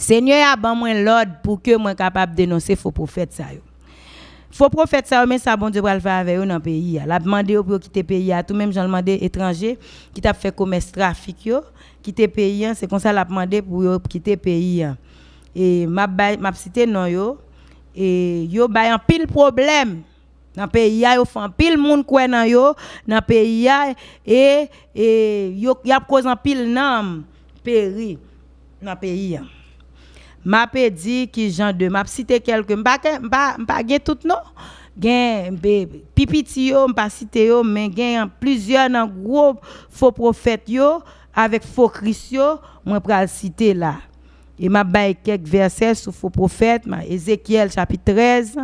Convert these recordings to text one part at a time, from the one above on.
Seigneur a ban moi l'ordre pour que moi capable dénoncer faux prophète ça yo. Faux prophète ça mais ça bon Dieu va le faire avec eux dans le pays. La demandé pour quitter le pays tout même j'en demandé étranger qui t'a fait commerce trafic yo, quitter le pays, c'est comme ça l'a demandé pour quitter le pays. Et m'a m'a cité non yo. Et yo bay un pile problème. Dans le pays yo font pile monde quoi dans yo. Dans pays et et yo y a cause en pile nam péri. Dans pays m'a dit qui genre de m'a cité quelques m'pa m'pa gen tout non. Gen pipiti yo m'pa cité yo mais plusieurs faux prophètes avec faux christ yo moi pral citer là et m'a bail quelques versets sur faux prophètes Ézéchiel chapitre 13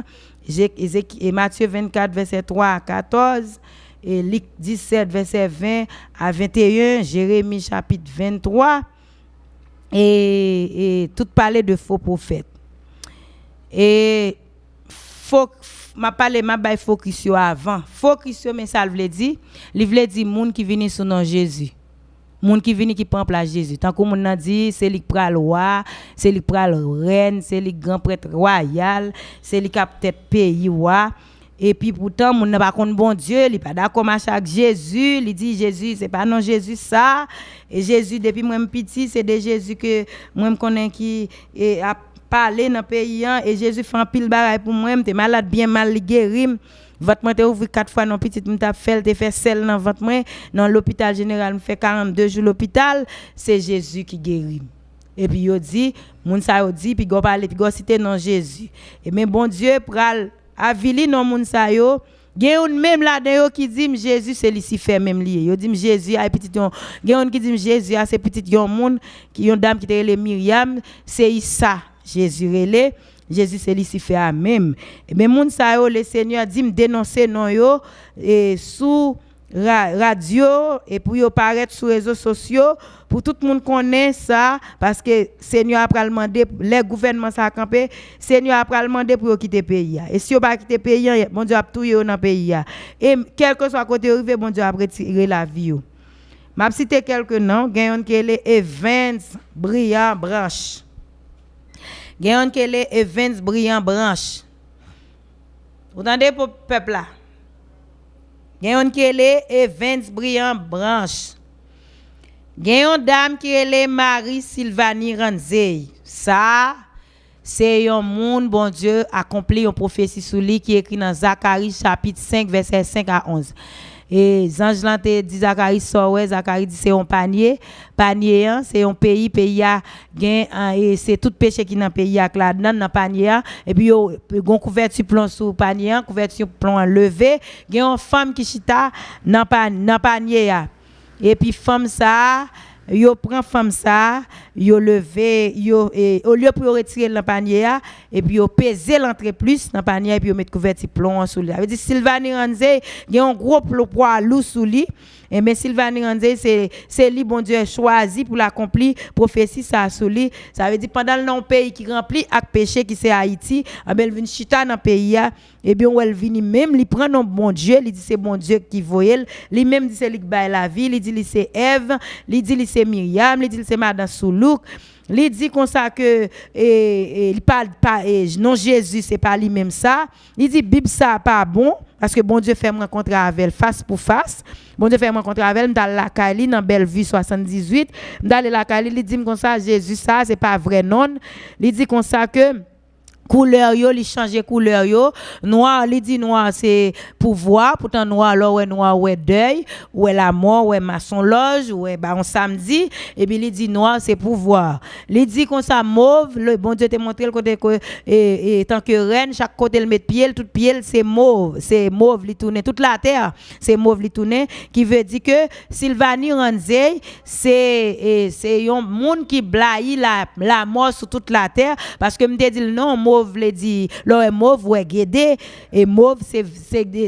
et Matthieu 24 verset 3 à 14 et Luc 17 verset 20 à 21 Jérémie chapitre 23 et, tout parler de faux prophètes. Et faut m'a parlé m'a bail focus avant. Focus mais ça veut dire, il veut dire monde qui vient sous nom Jésus. Moun qui vient qui prend place Jésus. Tant que moun a dit c'est lui pral roi, c'est lui pral reine, c'est lui grand prêtre royal, c'est lui cap tête pays roi. Et puis pourtant, mon n'a pas contre bon Dieu, il pas d'accord avec Jésus, il dit Jésus, c'est pas non Jésus ça. Et Jésus depuis moi petit, c'est de Jésus que moi me connais qui a parlé dans le pays hein. et Jésus fait un pile bagaille pour moi, t'es malade bien mal guéri. Votre moi ouvert quatre fois non petit m'ta fait te fait sel dans votre moi dans l'hôpital général me fait 42 jours l'hôpital, c'est Jésus qui guérit. Et puis il dit, moun sa dit puis go parler puis go citer non Jésus. Et mais bon Dieu pral avili non moun sa yo. Gen un même là dedans qui dit Jésus c'est Lucifer même lié yo dit Jésus a petit yon. Gen qui dit Jésus c'est petit yon moun qui yon dame qui était le Myriam c'est Issa Jésus relé Jésus c'est Lucifer même même moun sa yo le Seigneur dit me dénoncer non yo et sous radio et pour yo paraître sur les réseaux sociaux pour tout le monde connaît ça parce que Seigneur a demandé les gouvernements ça campé Seigneur a demandé pour quitter pays et si on pas quitter pays bon Dieu a tout dans le pays et quel que soit côté arrivé bon Dieu a la vie m'a cité quelques noms gagne qui est Evans Brillant Branche. Gagne qui est Evans Brillant Branche. Vous entendez pour peuple là qui est Evans Brillant Branche Gen yon dame qui est Marie Sylvanie Ranzey. Ça, c'est un monde, bon Dieu, accompli une prophétie sur lui qui est écrit dans Zacharie chapitre 5, verset 5 à 11. Et Zange te dit Zacharie ouais, Zacharie dit c'est un panier. Panier, hein, c'est un pays, pays a gen, et c'est tout péché qui dans pays a là dans le panier. Et puis, yo, couverture plomb sous panier, couverture plomb levé. Gen une femme qui chita dans le panier. Et puis, femme ça, yo prend femme ça, yo levé, yo et au lieu pour retirer le panier et puis yo peser l'entrée plus dans panier et puis yo mettre couverture plomb sous lui. Ça veut dire Sylvanie Ranzé, il y a un gros poids lourd sous lui. Et mais Sylvanie Ranzé c'est c'est lui bon Dieu choisi pour l'accomplir prophétie ça sous lui. Ça veut dire pendant le pays qui rempli avec péché qui c'est Haïti, ah ben vient chita dans pays et bien elle vient même il prend non bon Dieu, il dit c'est bon Dieu qui voyait, lui même dit c'est lui qui la vie, il dit c'est Ève, il dit c'est Myriam, il dit c'est madame Il dit comme ça que il parle pas non Jésus c'est pas lui même ça. Il dit Bible ça pas bon parce que bon Dieu fait me rencontrer avec elle face pour face. Bon Dieu fait me rencontrer avec elle dans la Cali dans Bellevue 78. Dans la Cali il dit comme ça Jésus ça c'est pas vrai non. Il dit comme ça que couleur yo li changer couleur yo. Noir li dit noir c'est pouvoir. Pourtant noir là ouais noir ouais deuil ouais la mort ouais maçon loge ouais bah on samedi. Et puis il dit noir c'est pouvoir. Il dit comme ça mauve le bon Dieu te montré le côté que et, et tant que reine chaque côté le met pied tout pied c'est mauve. C'est mauve li tourner toute la terre c'est mauve li tourner qui veut dire que Sylvanie Ranzey c'est c'est un monde qui blaye la la mort sur toute la terre. Parce que me dit non mauve veut dire là mauve ouais guédé. Et mauve c'est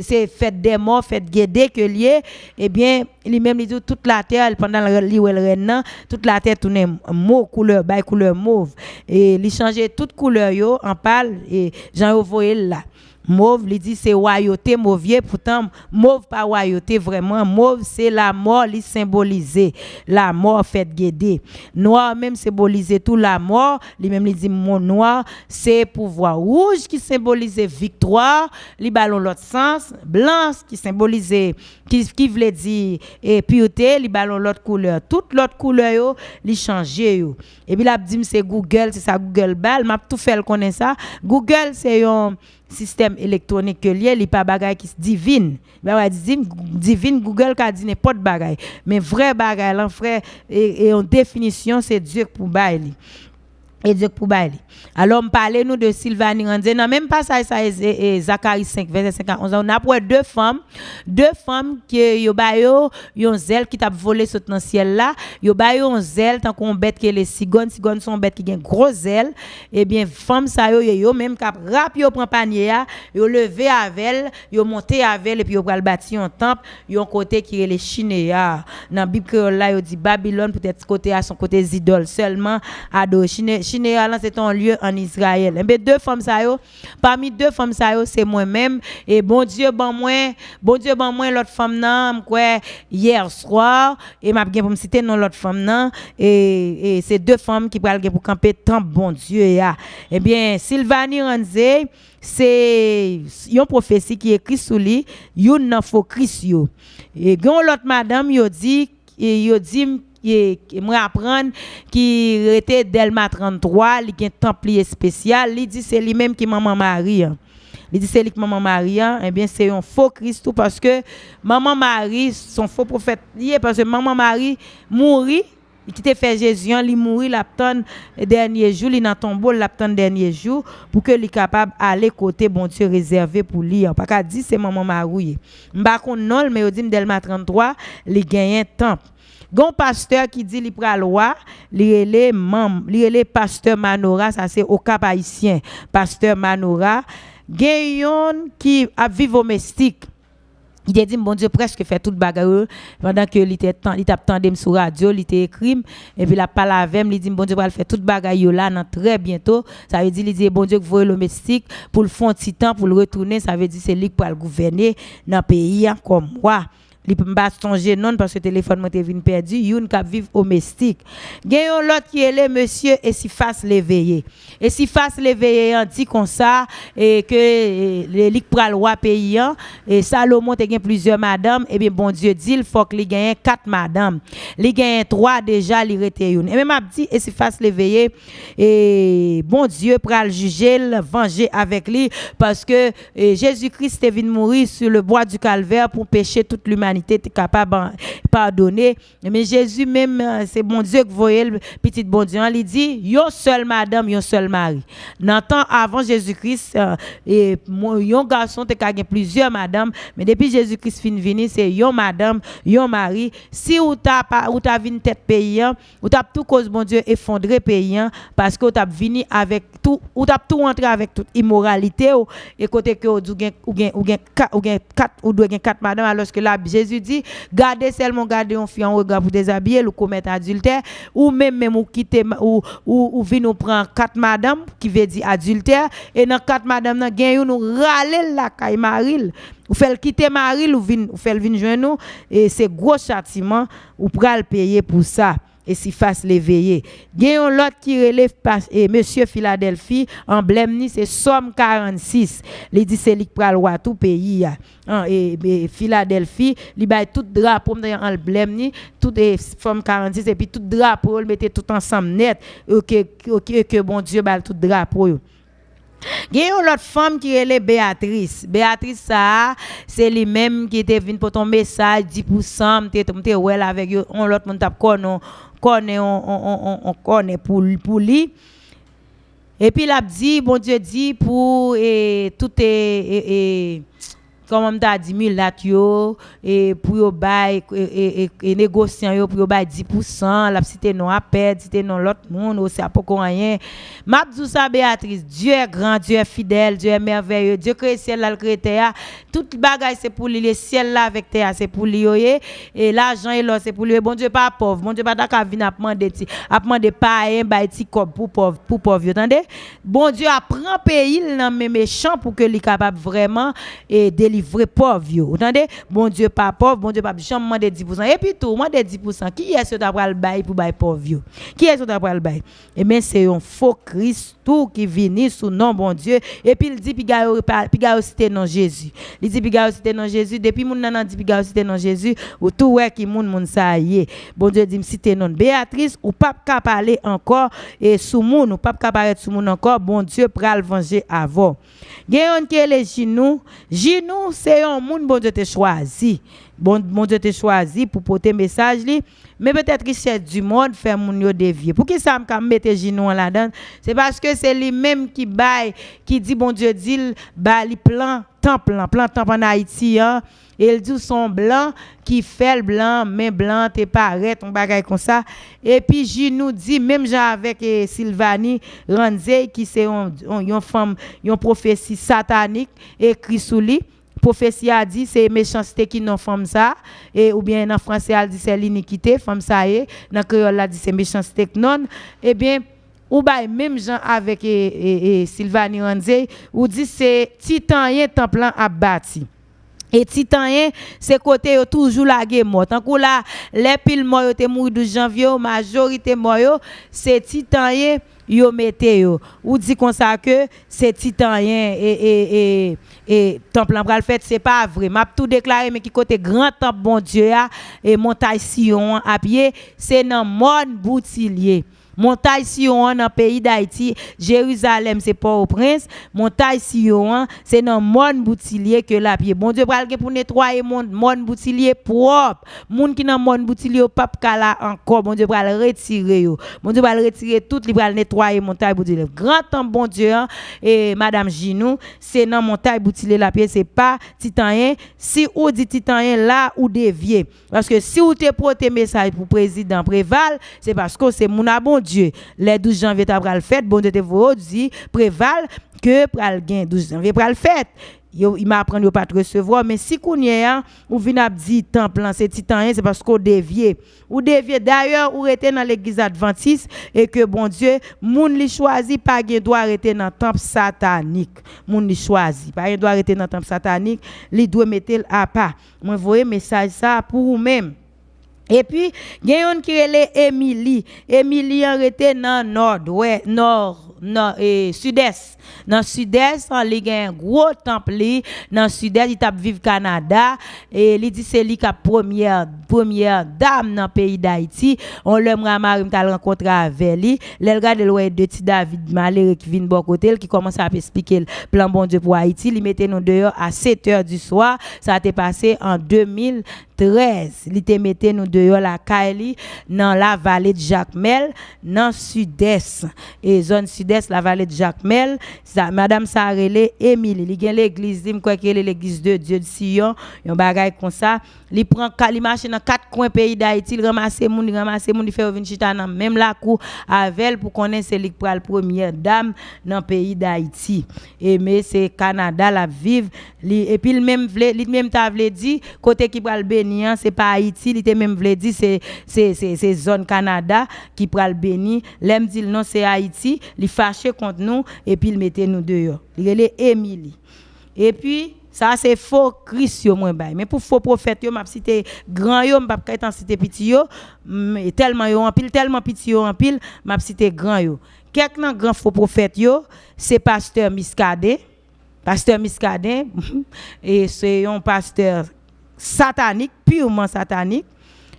c'est fait des morts fait guédé que lié. Eh bien lui même dit toute la terre pendant le toute la terre tournait mauve couleur bail couleur mauve. Et il changeait toute couleur yo en pâle. Et Jean voyé là Mauve, il dit c'est royauté mauvier, pourtant mauve pas royauté vraiment. Mauve c'est la mort, il symbolisé. La mort fait guider. Noir même symbolisé tout la mort, lui même il dit mon noir, c'est pouvoir rouge qui symbolisait victoire, li ballon l'autre sens, blanc qui symbolisait qui qui voulait dire et pureté, li ballon l'autre couleur. Toute l'autre couleur yo, li changé yo. Et puis là dit c'est Google, c'est ça Google bal, m'a tout fait connaît ça. Google c'est un système électronique que lié, il pas bagay qui divine. Ben divine Google ka dit n'importe bagay. Mais vrai bagay là frère et, en définition c'est Dieu pour bailler et Dieu pour bailler. Alors, on parlait nous de Sylvanie Randé. Non, même pas ça, ça et Zacharie 5, verset 51. On a pour deux femmes, deux femmes qui yo ba yo, yon zèle qui t'a volé ce dans ciel là. Yo ba yo un zèle tant qu'on bête que les cigognes, cigognes sont bêtes qui gen gros zèle. Eh bien, femme ça yo yo même cap rap yo prend panier yo levé avec yo monté avec et puis yo pral bâti un temple, yo côté qui est les Chinéa. Dans Bible là yo dit Babylone peut-être côté à son côté idoles seulement ado Chinéa c'est un lieu en Israël. Mais eh deux femmes ça parmi deux femmes ça c'est moi-même et bon Dieu bon moi, bon Dieu bon moi l'autre femme nan hier soir et m'a bien pour me citer non l'autre femme nan et, et c'est deux femmes qui pral pour camper tant bon Dieu ya. Eh bien Sylvanie Ranze c'est une prophétie qui écrit sous lui, yon nan faux Christ yo. Et l'autre madame yo dit et yo dit qui moi apprendre qui était Delma 33, il un templier spécial, il dit c'est lui-même qui maman Marie. Hein. Il dit c'est lui qui maman Marie, hein. eh bien c'est un faux Christ parce que maman Marie son faux prophète parce que maman Marie mourit il qui fait Jésus, il mourit l'apton dernier jour, il dans tombeau l'apton dernier jour pour que il capable aller côté bon Dieu réservé pour lui. Pas qu'à dire c'est maman Marie. M'pa non mais il dit Delma 33, il gagne temps. Gon pasteur qui dit li pral loi, li relé mam, li pasteur Manora, ça c'est au cap haïtien. Pasteur Manora, gen qui a vivre au mystique. Il a dit, bon Dieu, presque fait toute bagarre pendant que il était il tendé sur radio, il était écrit, et puis la parole avec il dit, bon Dieu, va faire toute bagarre là, très bientôt. Ça veut dire, il dit, bon Dieu, vous le mystique pour le fond temps, pour le retourner, ça veut dire, c'est lui qui va le gouverner dans le pays hein, comme moi li non parce que téléphone m'a vinn perdu youn k'ap vive au mystique gen l'autre qui est monsieur et si face l'éveiller et si face l'éveiller dit comme ça et que les pral roi pays et Salomon te gen plusieurs madame et bien bon Dieu dit il faut que li gagne quatre madame li gagne trois déjà li rete youn et même m'a dit et si face l'éveiller et bon Dieu pral juger venger avec lui parce que Jésus-Christ est venu mourir sur le bois du calvaire pour pécher toute l'humanité était capable de pardonner. Mais Jésus même, euh, c'est bon Dieu que voyez le petit bon Dieu, il dit, yon seul madame, yon seul mari. Dans avant Jésus-Christ, euh, et yon garçon te gagné plusieurs madames, mais depuis Jésus-Christ fin c'est yon madame, yon mari. Si ou t'a ou t'a venu tête paysan, ou t'a tout cause bon Dieu effondré paysan parce que ou t'a venu avec tout ou t'a tout rentré avec toute immoralité et côté que ou ou ou ou ou que là Jésus Jésus dit, gardez seulement garder un fille en regard pour déshabiller, ou commettre adultère, ou même même ou quitter ou ou, ou nous prendre quatre madame qui veut dire adultère et dans quatre madame nan gen nous râler la caille maril. Ou fait quitter maril ou vin ou fait vin joindre nous et c'est gros châtiment ou pral payer pour ça et si fasse l'éveiller. Gayon l'autre qui relève et monsieur Philadelphie, emblème ni c'est Somme 46. Il dit c'est lui qui tout pays hein, et, et, Philadelphie, il bail tout drapeau dans emblème ni tout Somme 46 et puis tout drapeau, il mettait tout ensemble net que que, que bon Dieu bail tout drapeau. Il y a autre femme qui est Béatrice. Béatrice, ça, c'est lui-même qui était venu pour ton message 10%, tu es avec on l'autre monde tape on connaît on on on connaît pour pour lui. Et puis il dit bon Dieu dit pour et tout est comme t'a dit mulat yo et pour yo bail et, et, négociant yo pour yo bail 10% la cité non à perdre cité non l'autre monde aussi a pas rien. M'a dit ça Béatrice Dieu est grand Dieu est fidèle Dieu est merveilleux Dieu crée ciel là crée terre. Tout bagage c'est pour lui le ciel là avec terre c'est pour lui et l'argent et l'or c'est pour lui bon Dieu pas pauvre bon Dieu pas d'accord venir demander a demander pas un bail pour pauvre pour pauvre entendez bon Dieu apprend pays dans mes méchants pour que lui capable vraiment et pauvre vous entendez? Bon Dieu pas pauvre bon Dieu pas jamais demander 10% et puis tout des 10% qui est ce d'avoir le bail pour bail pauvre qui est ce d'avoir le bail? Et eh bien c'est un faux Christ tout qui vient sous nom bon Dieu. Et puis il dit puis gars cité non Jésus. Il dit puis gars cité non Jésus. Depuis mon nan dit puis gars cité non Jésus ou tout ouais qui moun moun ça y bon Dieu dit cité non Béatrice ou pas qu'à parler encore et sous moun ou pas qu'à paraître sous moun encore bon Dieu pral venger avant Gen qui est les c'est un moun bon Dieu te choisi. Bon, Dieu te choisi pour porter message li. Mais peut-être richesse du monde fait mon yo dévier. Pour qui ça me mettre genoux là-dedans? C'est parce que c'est lui même qui baille qui dit bon Dieu dit bah li plan temple plan temple en Haïti hein. Et il dit son blanc qui fait le blanc, mais blanc, t'es paraît, ton bagage comme ça. Et puis, je nous dit, même avec eh, Sylvanie Ranzé, qui c'est une femme, une prophétie satanique, écrit sous lui prophétie a dit c'est méchanceté qui non femme ça. Et ou bien en français elle dit c'est l'iniquité femme ça est. Dans créole a dit c'est méchanceté non. Eh bien ou bien même gens avec et, et, et Sylvanie Ranzé ou dit c'est titanien temple a bâti. Et titanien c'est côté toujours la mort tant que là les piles morts étaient morts 12 janvier majorité mort c'est titanien yo mette yo. Ou dit comme ça que c'est titanien et et et et temple en fait c'est pas vrai m'a tout déclaré mais qui côté grand temple bon Dieu et montagne Sion c'est dans mon boutillier Montagne Sion dans pays d'Haïti, Jérusalem c'est Port-au-Prince, montagne Sion c'est dans monde boutillier que la pied. Bon Dieu pour nettoyer mon monde boutillier propre. Moun qui dans monde boutillier pas kala encore, bon Dieu pral retirer yo. Bon Dieu pral retirer tout, il pral nettoyer montagne boutillier. Grand temps bon Dieu hein, et madame Ginou, c'est dans montagne boutillier la pied, c'est pas titanien. Si ou dit titanien là ou dévier. Parce que si ou te porté message pour président Préval, c'est parce que c'est mon bon Dieu. Les 12 janvier, tu as le fête, bon Dieu te dit, préval que pral gain 12 janvier pral fête. il m'a appris pas te recevoir. Mais si qu'on y a ou vient dit temple c'est titan c'est parce qu'on dévié ou dévié d'ailleurs ou était dans l'église adventiste et que bon Dieu moun li choisi pas gain doit arrêter dans temple satanique. Moun li choisi pas doit arrêter dans temple satanique li doit mettre à pas. Moi voyez message ça pour vous même et puis, il y a une qui est Émilie. Émilie est dans le nord, ouais, nord, nord et sud-est. Dans le sud-est, il y a un gros temple. Dans le sud-est, il vivre vivre Canada. Et il dit c'est lui qui première, première dame dans le pays d'Haïti. On l'a rencontré avec lui. Il regarde le de petit David malheureux qui vient de qui commence à expliquer le plan bon Dieu pour Haïti. Il mettait nous dehors à 7 h du soir. Ça a été passé en 2000. 13, li te mette nous dehors la Kaili dans la vallée de Jacmel, dans sud-est. Et zone sud-est, la vallée de Jacmel, ça, madame Sarele Émilie, li gen l'église, li quoi que l'église de Dieu de Sion, yon bagay comme ça, li prend li marche dans quatre coins pays d'Haïti, il ramasse moun, il ramasse moun, il fait venir chita dans même la cour avec pour connaître c'est li la première dame dans pays d'Haïti. Et mais c'est Canada la vive, et puis il même vle, li même t'a dit côté qui pral ce c'est pas Haïti, il était même voulu c'est zone Canada qui pral béni. L'aime dit non c'est Haïti, il fâché contre nous et puis il mettait nous dehors. Il est Émilie. Et puis ça c'est faux Christ yo mais pour faux prophète yo m'a cité grand yo m'a pas cité petit tellement yo en pile tellement petit yo en pile m'a cité grand yo grand faux prophète yo c'est pasteur Miscadé pasteur Miscadé et c'est un pasteur satanique, purement satanique,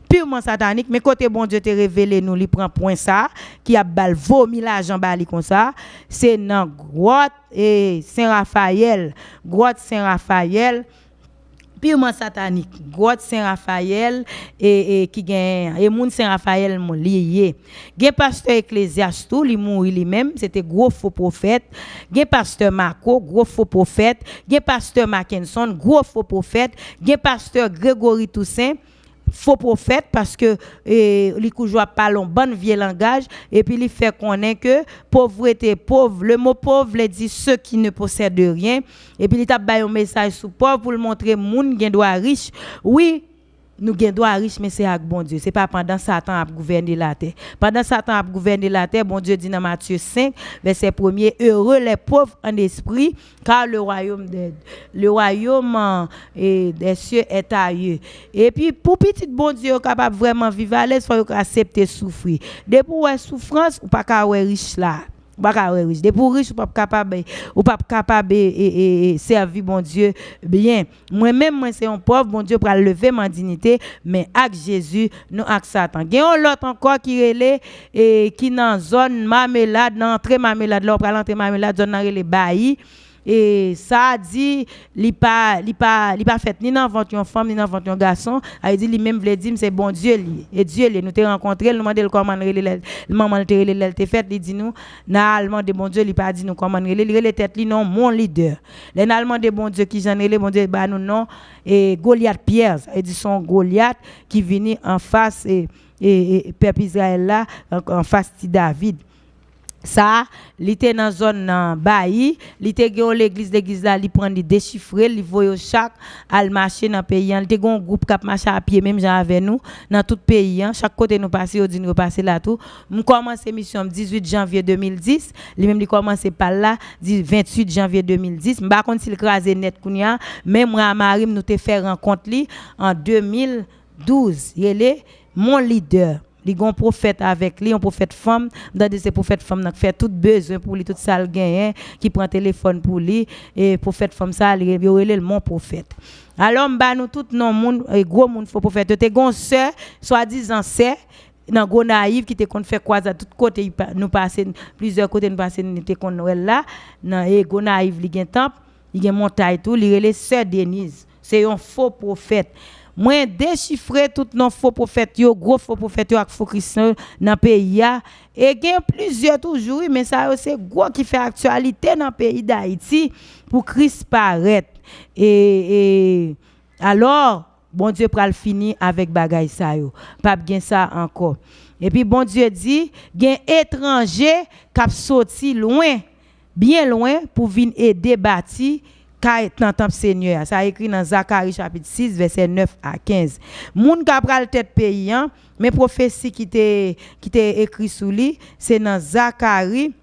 purement satanique, mais côté bon Dieu te révélé nous, il prend point ça, qui a bal vomi l'argent bali comme ça, c'est dans grotte et Saint-Raphaël, grotte Saint-Raphaël, purement satanique. God Saint-Raphaël et, qui gagne et moun Saint-Raphaël mon lié. Gen pasteur Ecclésiastou, li mouri lui-même, c'était gros faux prophète. Gen pasteur Marco, gros faux prophète. Gen pasteur Mackinson, gros faux prophète. Gen pasteur Grégory Toussaint faux prophète parce que les pas parlent bon vieux langage et puis il fait connaître que pauvreté pauvre. Le mot pauvre veut dit ceux qui ne possèdent rien. Et puis il t'a un message sur pauvre pour le montrer moun qui doit riche. Oui nous avons droit riche, mais c'est avec bon Dieu. Ce n'est pas pendant Satan a gouverné la terre. Pendant Satan a gouverné la terre, bon Dieu dit dans Matthieu 5, verset 1er, heureux les pauvres en esprit, car le royaume, le royaume et des cieux est à eux. Et puis, pour petit bon Dieu capable vraiment vivre à l'aise, il faut accepter souffrir. Depuis la souffrance, ou pas qu'à riche là pas riche. Des pour riche, ou pas capable, ou pas capable et, et, servir bon Dieu bien. Moi-même, moi, c'est un pauvre, bon Dieu, pour lever ma dignité, mais avec Jésus, nous avec Satan. Il y a l'autre encore qui est et qui dans zone marmelade, dans entrée marmelade, là, pour l'entrée marmelade, zone dans les baillis et ça dit il pas il pas pas fait ni dans une femme ni dans un garçon. A dit lui même voulait dire c'est bon Dieu li et Dieu li nous t'ai rencontré nous demandé comment le maman te relé te fait il dit nous. N'a allemand de bon Dieu il pas dit nous comment relé il relé tête li non mon leader. Les allemand de bon Dieu qui j'en relé bon Dieu bah nous non. Et Goliath Pierre il dit son Goliath qui venait en face et et, peuple Israël là en face de David ça il était dans zone nan bailli il était l'église l'église là il prend des déchiffrer il voyait chaque al marcher dans pays il était un groupe qui marché à pied même avec nous dans tout pays chaque côté nous passer au dit nous passer là tout nous commencé mission 18 janvier 2010 lui même il commencé par là 28 janvier 2010 pas contre s'il crasé net kounya mais moi Marim nous te fait rencontre en 2012 il est mon leader li gon prophète avec lui, un prophète femme, dans ces prophètes femmes qui fait tout besoin pour lui, tout ça le gain, qui prend téléphone pour lui, et prophète femme ça, il est mon prophète. Alors, bah, nous tout non monde, gros monde faux prophète. Tu gon sœur, soi-disant sœur, dans go naïf qui te kon fait quoi à tout côté nous passer plusieurs côtés nous passer nous te kon là dans et go naïf li gen temple il gen montagne tout li relé sœur Denise c'est un faux prophète moi déchiffrer tout nos faux prophètes gros faux prophètes ak faux chrétiens dans pays et il y a plusieurs toujours mais ça c'est gros qui fait actualité dans le pays d'Haïti pour Christ paraître. Et, alors bon Dieu pral finir avec bagay ça yo. Pas bien ça encore. Et puis bon Dieu dit gen étranger qui sorti loin bien loin pour venir aider bâti dans temple Seigneur. Ça écrit dans Zacharie chapitre 6 verset 9 à 15. Moun ka pral tête pays hein, mais prophétie qui était qui écrit sous lui, c'est dans Zacharie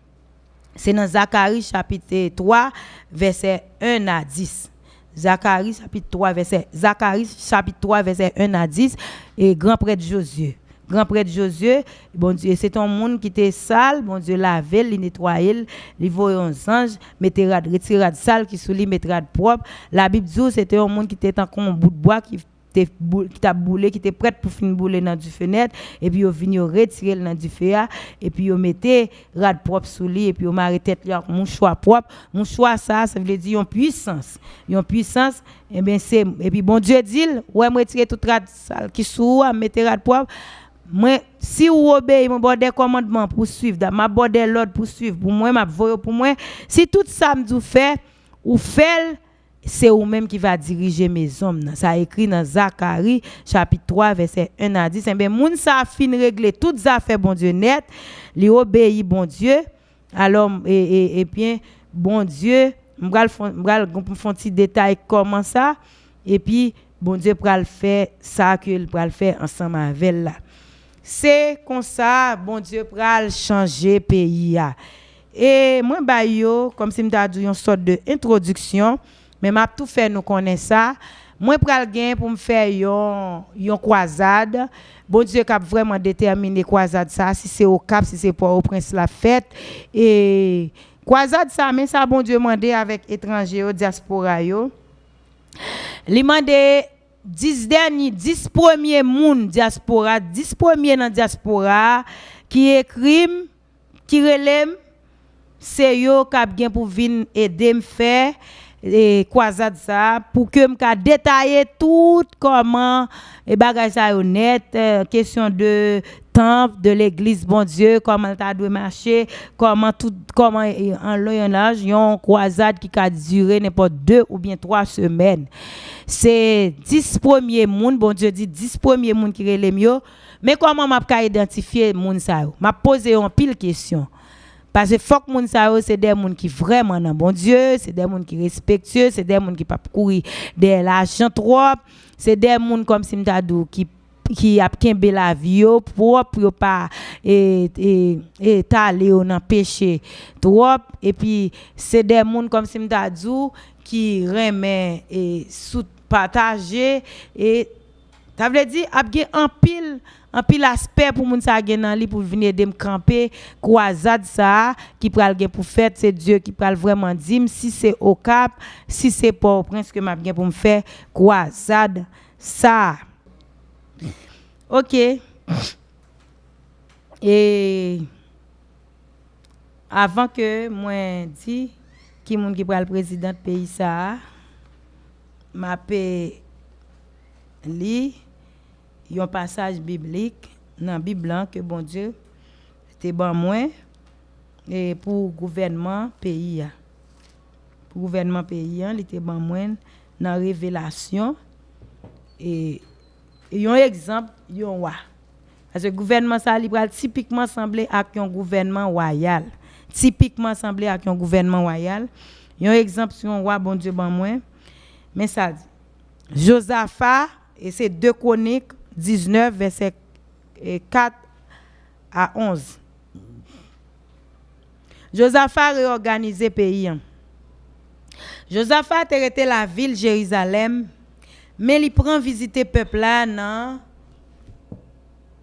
c'est dans Zacharie chapitre 3 verset 1 à 10. Zacharie chapitre 3 verset Zacharie chapitre 3 verset 1 à 10 et grand prêtre Josué grand prêtre Josué, bon Dieu, c'est un monde qui était sale, bon Dieu lavé, il nettoyé, il voyait un ange, mettait retirer de sale qui sous lui mettait propre. La Bible dit c'était un monde qui était en un bout de bois qui qui t'a boulé qui était prêt pour finir bouler dans du fenêtre et puis au venu retirer dans du feu et puis au mettait rad propre sous lui et puis maré tête là mon choix propre. Mon choix ça ça veut dire une puissance. Une puissance et bien c'est et puis bon Dieu dit ouais me retirer toute rad sale qui sous mettre rad propre moi, si vous obéissez mon bord des commandements pour suivre, ma bord l'ordre pour suivre, pour moi, ma pour moi, si tout ça me fait, ou fait, c'est vous-même qui va diriger mes hommes. Ça écrit dans Zacharie, chapitre 3, verset 1 à 10. Eh bien, moun ça fin régler toutes affaires, bon Dieu, net, li obéit, bon Dieu. Alors, et, et, bien, bon Dieu, je vais faire un petit détail comment ça, et puis, bon Dieu, le faire ça qu'il le faire ensemble avec là c'est comme ça bon Dieu pral changer pays et moi ba yo comme si dit une sorte de introduction mais m'a tout fait nous connaître ça. Moi pral gain pour me faire yon yon croisade. Bon Dieu cap vraiment déterminé croisade ça si c'est au Cap si c'est pour au Prince la fête. Et croisade ça mais ça bon Dieu mandé avec étrangers diaspora yo. Li 10 derniers, 10 premiers moun diaspora, 10 premiers dans diaspora qui écrivent, qui relèvent, c'est eux qui pour venir aider me faire et croisade ça pour que me détailler tout comment et bagage ça honnête euh, question de temple de l'église bon Dieu comment ça doit marcher comment tout comment en long âge une croisade qui a duré n'importe deux ou bien trois semaines. C'est 10 premiers monde bon Dieu dit 10 premiers monde qui les mieux mais comment m'a identifier monde ça? M'a posé une pile question parce que que moun sa c'est des gens qui vraiment dans bon Dieu, c'est des gens qui respectueux, c'est des gens qui pas courir de l'argent trop, c'est des gens comme si m'tadou qui qui a kembe la vie pour pour pas et et et aller dans péché trop. Et puis c'est des gens comme si m'tadou qui remet et sous partager et ça veut dire a un pile en pile aspect pour moun sa gen nan li pour venir de me camper croisade ça qui pral gen pour faire c'est Dieu qui pral vraiment dire si c'est au cap si c'est au prince que gen pour me faire croisade ça OK. Et avant que moi dit qui moun qui pral président pays ça m'a li y un passage biblique dans la Bible que bon Dieu était bon moins et pour gouvernement pays pour gouvernement pays il était bon moins dans révélation et il y a un exemple il y a parce que gouvernement ça typiquement semblé à un gouvernement royal typiquement semblé à un gouvernement royal y un exemple sur un roi bon Dieu bon moins mais ça dit Josaphat et c'est deux chroniques 19, verset 4 à 11. Josaphat le pays. Josaphat était la ville Jérusalem, mais il prend visiter peuple là dans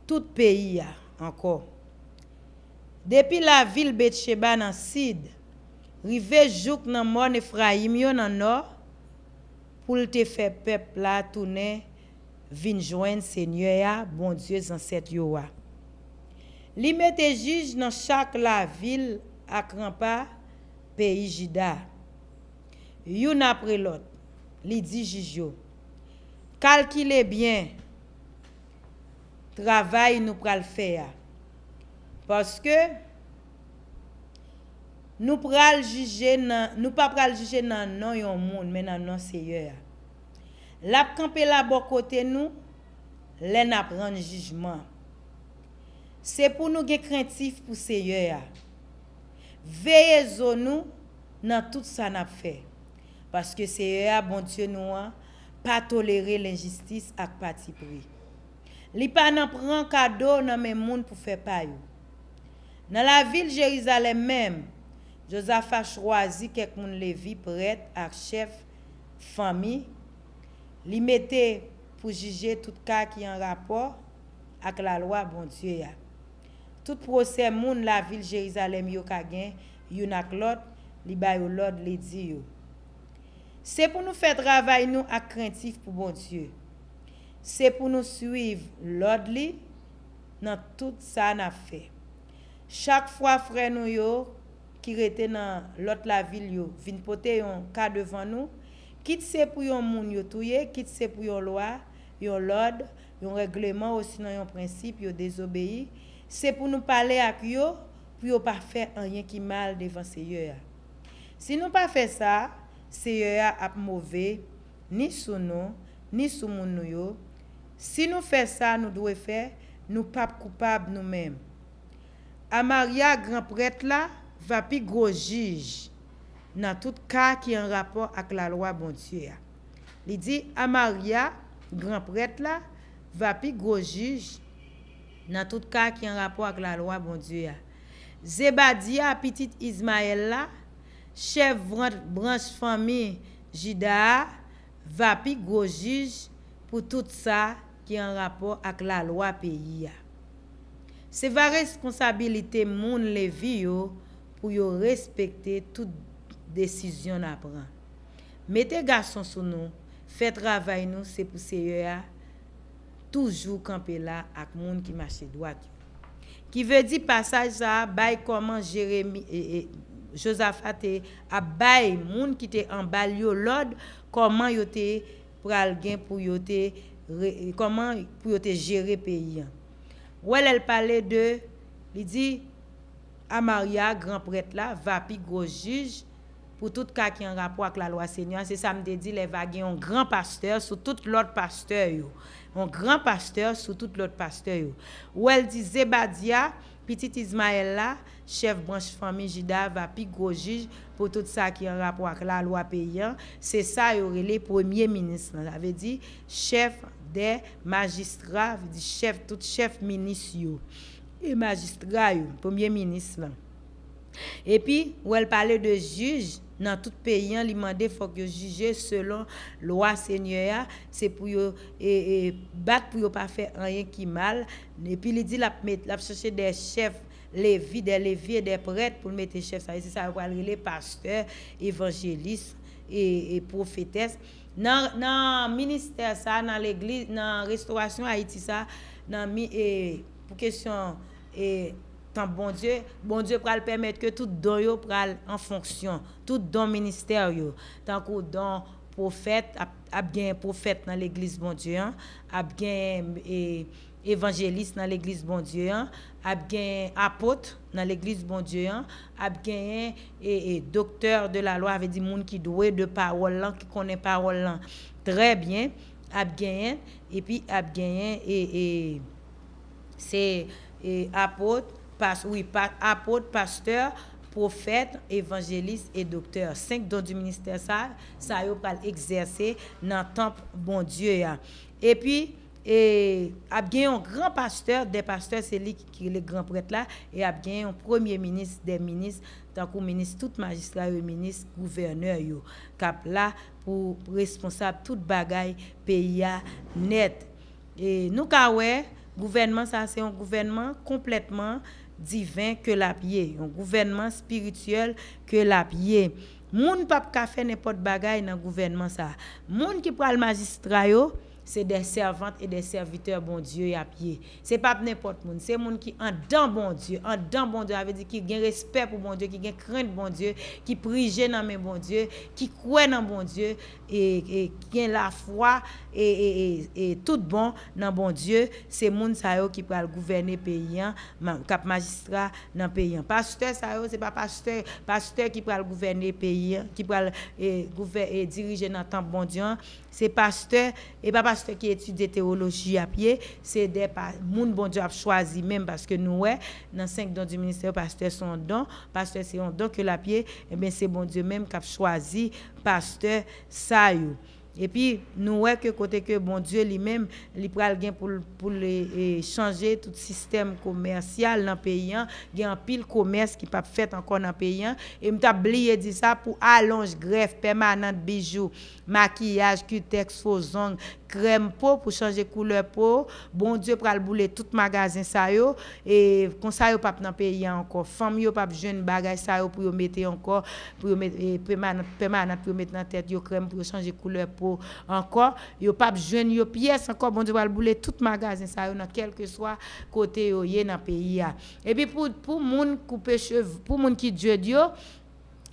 tout le pays encore. Depuis la ville Bethsheba dans Sid, rive jouk dans mon Ephraim dans nord pour te faire peuple là tourner vin joindre Seigneur, bon Dieu, ancêtres yo. Li mette juge dans chaque la ville à Crampa, pays Juda. Yon après l'autre, li dit juge Calculez bien travail nous pral faire parce que nous pral juger nous pas pral juger nan non yon moun mais nan non Seigneur. Lap kampe la bo kote nou, lè nap ran jijman. Se pou nou ge krentif pou seye ya. Veye zo nou nan tout sa nap fe. Paske seye ya bon Diyo nou an, pa tolere l'injistis ak pati pri. Li pa nan pran kado nan men moun pou fe payou. Nan la vil Jerizalem mem, Josafa chwazi kek moun levi pret ak chef fami Li mette pou jije tout ka ki an rapor ak la lwa bon Diyo ya. Tout proses moun la vil Jerizalem yo kagen, yon ak lot, li bayo lot li di yo. Se pou nou fè travay nou ak krentif pou bon Diyo. Se pou nou suiv lot li nan tout sa na fè. Chak fwa fre nou yo ki rete nan lot la vil yo, vin pote yon ka devan nou, quitte c'est pour yon moun yo touye, quitte c'est pour yon loi, yon l'ordre, yon règlement ou sinon yon principe yo désobéi, c'est pour nous parler avec yo pour yo pas faire rien qui mal devant Seigneur. Si nous pas fait ça, Seigneur a mauvais ni sous nous, ni sous moun yo. Si nous fait ça, nous devons faire, nous pas coupables nous-mêmes. Amaria grand prêtre là va plus gros juge nan tout ka ki an rapor ak la lwa bon Diyo ya. Li di, Amaria, gran pret la, vapi gro juj nan tout ka ki an rapor ak la lwa bon Diyo ya. Zebadia, pitit Ismael la, chev branche fami Jida, vapi gro juj pou tout sa ki an rapor ak la lwa peyi ya. Se va responsabilite moun levi yo pou yo respekte tout décision à prendre. Mettez garçon sur nous, faites travail nous, c'est pour Seigneur toujours camper là avec monde qui marche droit. Qui veut dire passage ça, bail comment Jérémie et, Josaphat te a bay moun qui te en bal yo l'ordre comment yo te pral gen pour yo comment pour yo te gérer pays. Ou elle, parlait de il dit Amaria, grand prêtre là, va pi gros juge pour tout cas qui en rapport avec la loi Seigneur. C'est ça me dit, les va gen un grand pasteur sur tout l'autre pasteur. Un grand pasteur sur tout l'autre pasteur. Ou elle dit Zebadia, petit Ismaël là, chef branche famille Juda, va pi gros juge pour tout ça qui en rapport avec la loi paysan. C'est ça yo relé premier ministre. là. Ça veut dire chef des magistrats, dire chef tout chef ministre. Et magistrat premier ministre. Et puis, où elle parlait de juge, dans tout pays, il demandait faut que juger selon loi Seigneur, c'est pour et, et, battre pour pas faire rien qui mal. Et puis, il dit la la chercher des chefs lévis, des lévis et des prêtres pour mettre chefs. Ça, c'est ça, les pasteurs, évangélistes et, et prophétesses. Dans dans ministère ça, dans l'église, dans restauration Haïti ça, dans et, pour question tant bon Dieu, bon Dieu pral permettre que tout don yo pral en fonction, tout don ministère tant que don prophète, a, bien prophète dans l'église bon Dieu, hein, a bien et, évangéliste dans l'église bon Dieu, hein, a bien apôtre dans l'église bon Dieu, a bien et, docteur de la loi, avait dit monde qui doué de parole qui connaît parole très bien, a bien et puis a bien et, et c'est et apôtre, pas, oui, pa- apôtre, pasteur, prophète, évangéliste et docteur. Cinq dons du ministère ça, ça yo pral exercer dans le temple bon Dieu ya. Et puis et a un grand pasteur, des pasteurs c'est lui qui, est le grand prêtre là et a un premier ministre des ministres tant que ministre tout magistrat ministre gouverneur yo cap là pour responsable toute bagaille pays net. Et nous ka ouais, gouvernement ça c'est un gouvernement complètement divin que la pied, un gouvernement spirituel que la pied. Moun pa ka faire n'importe bagaille dans gouvernement ça. Moun qui pral magistrat c'est des servantes et des serviteurs, bon Dieu, à pied. C'est pas n'importe monde, c'est monde qui en dans bon Dieu, en dans bon Dieu, avait dit qui gagne respect pour bon Dieu, qui gagne crainte bon Dieu, qui prie dans mes bon Dieu, qui croit dans bon Dieu et, et qui a la foi et, et, et, et tout bon dans bon Dieu, c'est monde ça qui peut gouverner pays cap magistrat dans pays Pasteur ça c'est pas pasteur, pasteur qui peut gouverner pays qui peut eh, eh, diriger dans temps bon Dieu, C'est pasteur et pas pasteur qui étudie théologie à pied, c'est des moun bon Dieu a choisi même parce que nous ouais dans cinq dons du ministère pasteur son don, pasteur c'est un don que la pied, et bien c'est bon Dieu même qui a choisi pasteur ça. Et puis, nous voyons que côté que bon Dieu lui-même, il pral pour, pour changer tout système commercial dans le pays. hein. Il y a un pile commerce qui pas fait encore dans le pays. hein. Et je oublié dit ça pour allonge, greffe, permanente, bijoux, maquillage, cutex, faux ongles, crème peau pour changer couleur peau. Bon Dieu pral bouler tout magasin ça yo. Et comme ça yo pas dans pays encore. Femme yo pas jeune bagage ça yo pour yo mettre encore, pour mettre eh, permanente, permanente pour mettre dans tête yo crème pour changer couleur peau encore. Yo pas jeune yo pièce encore. Bon Dieu pral bouler tout magasin ça yo dans quel que soit côté yo dans pays. Et puis pour pour moun couper cheveux, pour moun qui Dieu Dieu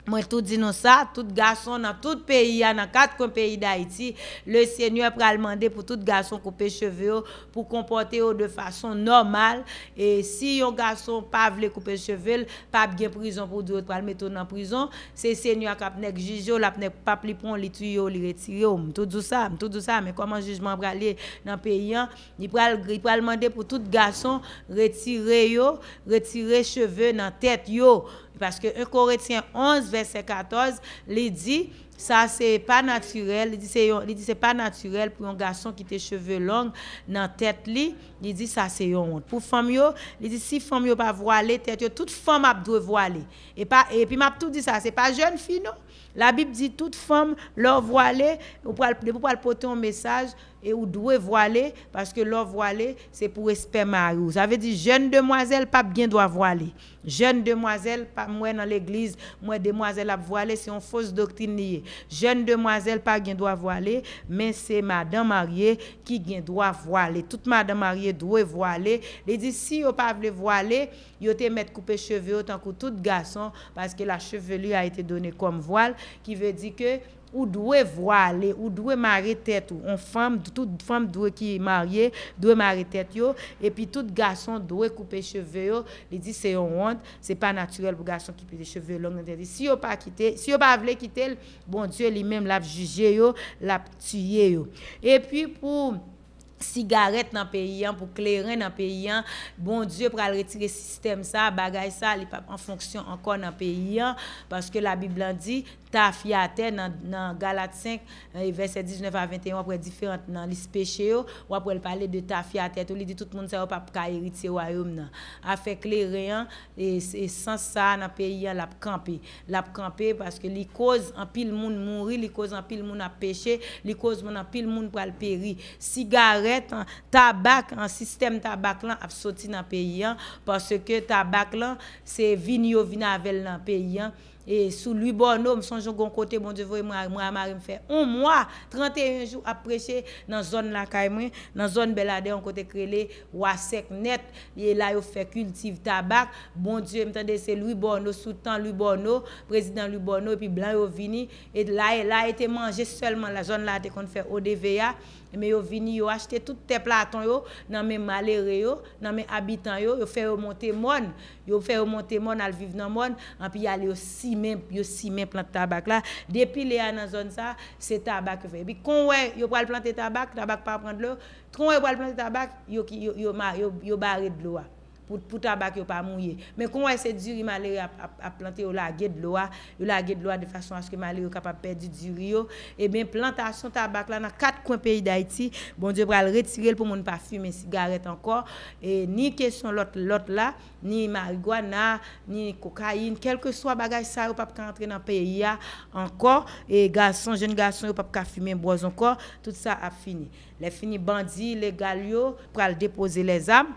Mwen tout di nou sa, tout gason nan tout peyi ya, nan kat kon peyi da iti, le seigneur pral mande pou tout gason koupe cheve yo, pou kompote yo de fason normal, e si yon gason pa vle koupe cheve, pap gen prison pou diyo pral meto nan prison, se seigneur kap nek jizyo, lap nek pap li pon li tuyo, li retiyo, mtou djou sa, mtou djou sa, men koman jizman pral li nan peyi yan, li pral, pral mande pou tout gason retire yo, retire cheve nan tet yo, Parce que 1 Corinthiens 11, verset 14, il dit, ça c'est pas naturel, il dit c'est pas naturel pour un garçon qui a cheveux longs dans tête li, il dit ça c'est honte. Pour femme yo, il dit si femme yo pas voiler tête toute femme a doit voiler. Et pas et puis m'a tout dit ça, c'est pas jeune fille non? La Bible dit toute femme leur voiler, ou pour pour porter un message et ou doit voiler parce que leur voiler c'est pour respect mari. Ça veut dire jeune demoiselle pas bien doit voiler. Jeune demoiselle pas moi dans l'église, moi demoiselle a voiler c'est une fausse doctrine. Jeune demoiselle pas gen droit voiler, mais c'est madame mariée qui gen droit voiler. Toute madame mariée doit voiler. Il dit si vous pas voulu voiler, yo te mettre couper cheveux autant que tout garçon parce que la chevelure a été donnée comme voile qui veut dire que ou dwe vwa ale, ou dwe mare tet ou, on fam, tout fam dwe ki marye, dwe mare tet yo, epi tout gason dwe koupe cheve yo, li di se yon want, se pa naturel pou gason ki pi de cheve long, si yo pa kite, si yo pa vle kite, bon Diyo li menm lap juje yo, lap tuye yo. Epi pou sigaret nan peyi an, pou kleren nan peyi an, bon Diyo pral retire sistem sa, bagay sa, li pa en fonksyon ankon nan peyi an, paske la Biblan di, ta fiyate nan, nan Galat 5, verset 19 a 21, apre diferent nan lis peche yo, apre l pale de ta fiyate, ou li di tout moun sa yo pap ka erite yo a yo mnen. A fek le reyan, e, e san sa nan peyi an lap kampe. Lap kampe, paske li koz an pil moun mounri, li koz an pil moun ap peche, li koz moun an pil moun pral peri. Sigaret, an, tabak, an sistem tabak lan ap soti nan peyi an, paske tabak lan, se vin yo vin avel nan peyi an, et sous lui bonhomme son gon côté bon Dieu voyez moi moi mari me fait un mois 31 jours à prêcher dans zone la caille moi dans zone Belade on côté crélé wa sec net. Et là yo fait cultive tabac. Bon Dieu m'tendez c'est Louis Bonneau sous temps Louis Bonneau président Louis Bonneau et puis blanc yo vini. Et là et là était mangé seulement la zone là te qu'on fait ODVA mais yo vini yo acheté tout tes platons yo dans mes malheureux yo dans mes habitants yo. Yo fait monter mon yo fait monter mon al vivre dans mon. Et puis aller aussi simen, yo simen plant tabak la. Depi le a nan zon sa, se tabak yo fe. Bi konwe yo pral plante tabak, tabak pa prend l'eau. Konwe yo pral plante tabak, yo, yo, yo, yo, yo barre de l'eau. Pour pour tabac yo pas mouillé. Mais comment c'est dur malheureux à, à, planter au laguer de l'eau yo laguer de l'eau de façon à ce que malheureux capable perdre du dur et bien plantation tabac là dans quatre coins pays d'Haïti. Bon Dieu va le retirer pour monde pas fumer cigarette encore. Et ni question l'autre l'autre là ni marijuana ni cocaïne quel que soit bagage ça pas entrer dans pays encore. Et garçon jeune garçon pas fumer bois encore. Tout ça a fini. Les fini bandits légal yo pour déposer les armes